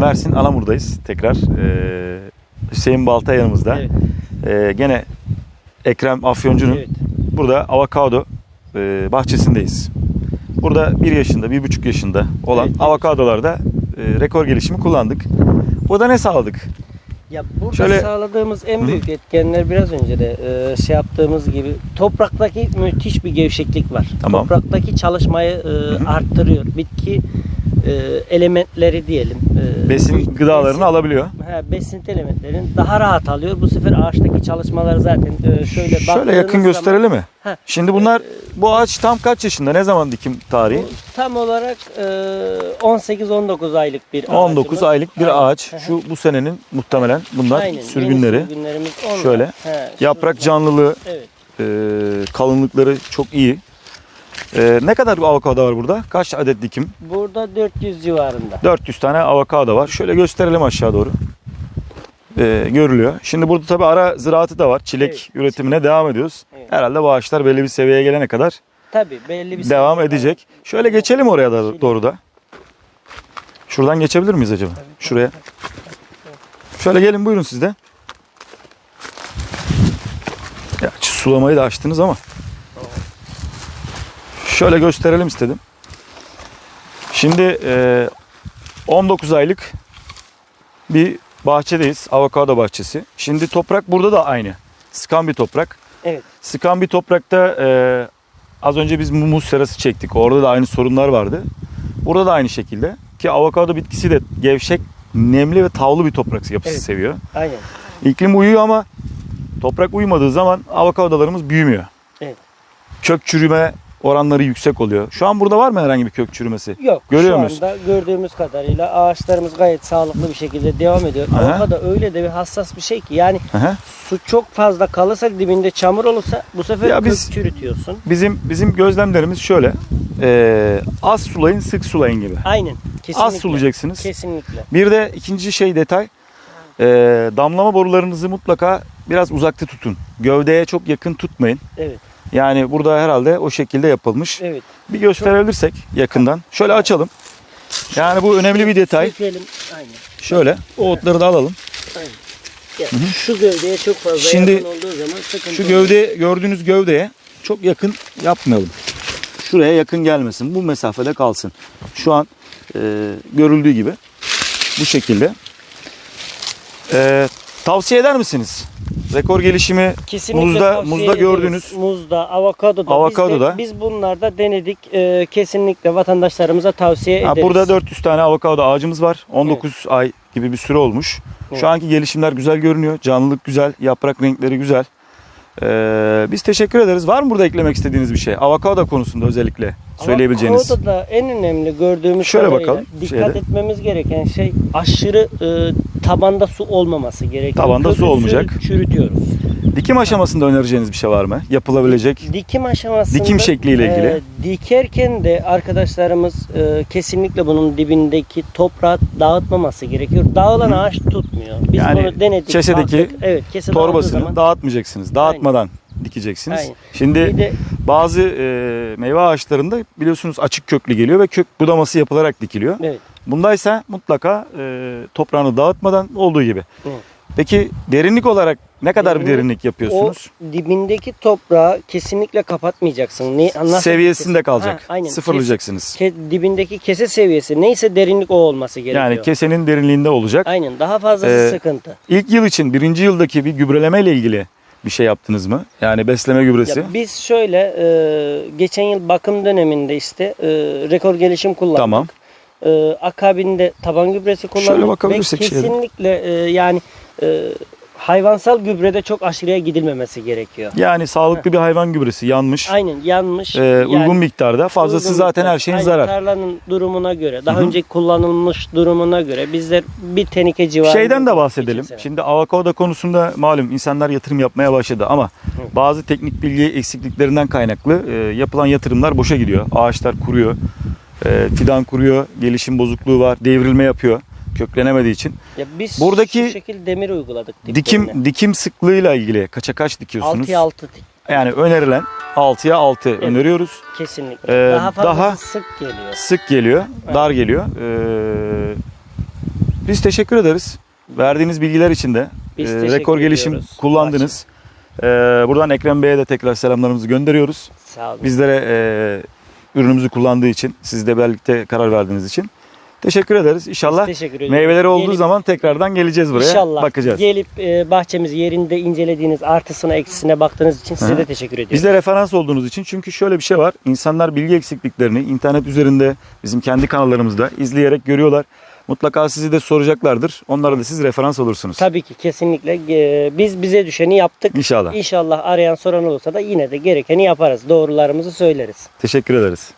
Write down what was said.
Mersin Anamur'dayız tekrar. Ee, Hüseyin Balta yanımızda. Evet. Ee, gene Ekrem Afyoncu'nun Evet. burada avokado e, bahçesindeyiz. Burada 1 yaşında, bir buçuk yaşında olan Evet. avokadolarda e, rekor gelişimi kullandık. Burada ne sağladık? Ya burada Şöyle- sağladığımız en büyük etkenler biraz önce de e, şey yaptığımız gibi topraktaki müthiş bir gevşeklik var. Tamam. Topraktaki çalışmayı e, hı. arttırıyor. Bitki e, elementleri diyelim. e, Besin gıdalarını besin- alabiliyor. Ha, besin elementlerini daha rahat alıyor. Bu sefer ağaçtaki çalışmalar zaten e, şöyle Şöyle yakın zaman- gösterelim mi? Ha, Şimdi bunlar bu ağaç tam kaç yaşında? Ne zaman dikim tarihi? bu tam olarak e, 18-19 aylık bir 19 ağacımız. aylık bir ağaç. Şu bu senenin muhtemelen bunlar Aynen, sürgünleri. sürgünlerimiz onlar. Şöyle. He, Yaprak canlılığı, Evet. e, kalınlıkları çok iyi. E, ne kadar avokado var burada? Kaç adet dikim? Burada 400 civarında. 400 tane avokado var. Şöyle gösterelim aşağı doğru. E, görülüyor. Şimdi burada tabii ara ziraatı da var. Çilek Evet. üretimine devam ediyoruz. Evet. Herhalde bu ağaçlar belli bir seviyeye gelene kadar Tabii belli bir devam edecek. Şöyle geçelim oraya da doğru da. Şuradan geçebilir miyiz acaba? Şuraya. Şöyle gelin buyurun siz de. Ya sulamayı da açtınız ama. Şöyle gösterelim istedim. Şimdi e, 19 aylık bir bahçedeyiz. Avokado bahçesi. Şimdi toprak burada da aynı. Sıkan bir toprak. Evet. Sıkan bir toprakta e, az önce biz muz serası çektik. Orada da aynı sorunlar vardı. Burada da aynı şekilde. Ki avokado bitkisi de gevşek, nemli ve tavlı bir toprak yapısı Evet. seviyor. Aynen. İklim uyuyor ama toprak uymadığı zaman avokadolarımız büyümüyor. Evet. Kök çürüme oranları yüksek oluyor. Şu an burada var mı herhangi bir kök çürümesi? Yok. Görüyor şu muyuz? anda gördüğümüz kadarıyla ağaçlarımız gayet sağlıklı bir şekilde devam ediyor. Aha. Avokado öyle de bir hassas bir şey ki yani hı. su çok fazla kalırsa dibinde çamur olursa bu sefer Ya kök biz- çürütüyorsun. Bizim bizim gözlemlerimiz şöyle. E, az sulayın, sık sulayın gibi. Aynen. Kesinlikle. Az sulayacaksınız. Kesinlikle. Bir de ikinci şey detay. e, damlama borularınızı mutlaka biraz uzakta tutun. Gövdeye çok yakın tutmayın. Evet. Yani burada herhalde o şekilde yapılmış. Evet. Bir gösterebilirsek yakından. Şöyle açalım. Yani bu önemli bir detay. Dökelim. Aynen. Şöyle o otları da alalım. Ya, şu gövdeye çok fazla Şimdi yakın olduğu zaman sıkıntı Şu gövde gördüğünüz gövdeye çok yakın yapmayalım. Şuraya yakın gelmesin. Bu mesafede kalsın. Şu an e, görüldüğü gibi bu şekilde. E, tavsiye eder misiniz? Rekor gelişimi Kesinlikle muzda tavsiye muzda ederiz. gördüğünüz Muzda, avokadoda. Avokadoda. Biz, de, biz bunlarda denedik. Ee, kesinlikle vatandaşlarımıza tavsiye Ha, ederiz. burada 400 tane avokado ağacımız var. 19 ay gibi bir süre olmuş. Evet. Şu anki gelişimler güzel görünüyor. Canlılık güzel, yaprak renkleri güzel. Ee, biz teşekkür ederiz. Var mı burada eklemek istediğiniz bir şey? Avokado konusunda özellikle söyleyebileceğiniz. Avokadoda en önemli gördüğümüz Şöyle kadarıyla bakalım, Dikkat şeyde. etmemiz gereken şey aşırı e, tabanda su olmaması gerekiyor. Tabanda su Kökü olmayacak. Çürütüyoruz. Dikim aşamasında önereceğiniz bir şey var mı? Yapılabilecek. Dikim aşamasında Dikim şekliyle ilgili. e, dikerken de arkadaşlarımız e, kesinlikle bunun dibindeki toprağı dağıtmaması gerekiyor. Dağılan ağaç tutmuyor. Biz Yani bunu denedik. kesedeki baktık. evet, kese Torbasını zaman dağıtmayacaksınız. Dağıtmadan dikeceksiniz. Aynen. Şimdi bir de bazı e, meyve ağaçlarında biliyorsunuz açık köklü geliyor ve kök budaması yapılarak dikiliyor. evet, Bundaysa mutlaka e, toprağını dağıtmadan olduğu gibi. Evet. Peki derinlik olarak ne kadar bir Derinlik- derinlik yapıyorsunuz? o dibindeki toprağı kesinlikle kapatmayacaksın. Ne, nasıl- Seviyesinde kalacak. Ha, aynen. Sıfırlayacaksınız. Ke, dibindeki kese seviyesi neyse derinlik o olması gerekiyor. Yani kesenin derinliğinde olacak. Aynen daha fazlası Ee, sıkıntı. İlk yıl için birinci yıldaki bir gübreleme ile ilgili bir şey yaptınız mı? Yani besleme gübresi. Ya biz şöyle e, geçen yıl bakım döneminde işte e, rekor gelişim kullandık. Tamam. E, akabinde taban gübresi kullandık. Şöyle Ve bakabilirsek şöyle. kesinlikle e, yani e, hayvansal gübrede çok aşırıya gidilmemesi gerekiyor. Yani sağlıklı bir hayvan gübresi yanmış. Aynen yanmış. e, yani uygun miktarda. Fazlası uygun zaten miktar. her şeyin Aynen, zarar. Tarlanın durumuna göre, daha Hı hı. önce kullanılmış durumuna göre bizler bir teneke civarında. Şeyden de bahsedelim. Şimdi avokado konusunda malum insanlar yatırım yapmaya başladı ama bazı teknik bilgi eksikliklerinden kaynaklı e, yapılan yatırımlar boşa gidiyor. Ağaçlar kuruyor. e, fidan kuruyor. Gelişim bozukluğu var. Devrilme yapıyor. Köklenemediği için. Ya biz Buradaki şu şekilde demir uyguladık. Dikim dikim sıklığıyla ilgili kaça kaç dikiyorsunuz? 6'ya 6 Yani önerilen 6'ya 6 öneriyoruz. kesinlikle. Ee, daha fazla daha- sık geliyor. Sık geliyor, dar geliyor. Ee, Biz teşekkür ederiz. Verdiğiniz bilgiler için de Biz e, rekor gelişim ediyoruz. kullandınız. E, buradan Ekrem Bey'e de tekrar selamlarımızı gönderiyoruz. Sağ olun. Bizlere e, ürünümüzü kullandığı için, sizle birlikte karar verdiğiniz için teşekkür ederiz. İnşallah teşekkür ediyoruz. meyveleri olduğu Gelip- zaman tekrardan geleceğiz buraya. İnşallah Bakacağız. gelip e, bahçemizi yerinde incelediğiniz, artısına eksisine baktığınız için size de teşekkür ediyorum. Bizde referans olduğunuz için çünkü şöyle bir şey var. İnsanlar bilgi eksikliklerini internet üzerinde bizim kendi kanallarımızda izleyerek görüyorlar. Mutlaka sizi de soracaklardır. Onlara da siz referans olursunuz. Tabii ki kesinlikle e, biz bize düşeni yaptık. İnşallah. İnşallah arayan soran olursa da yine de gerekeni yaparız. Doğrularımızı söyleriz. Teşekkür ederiz.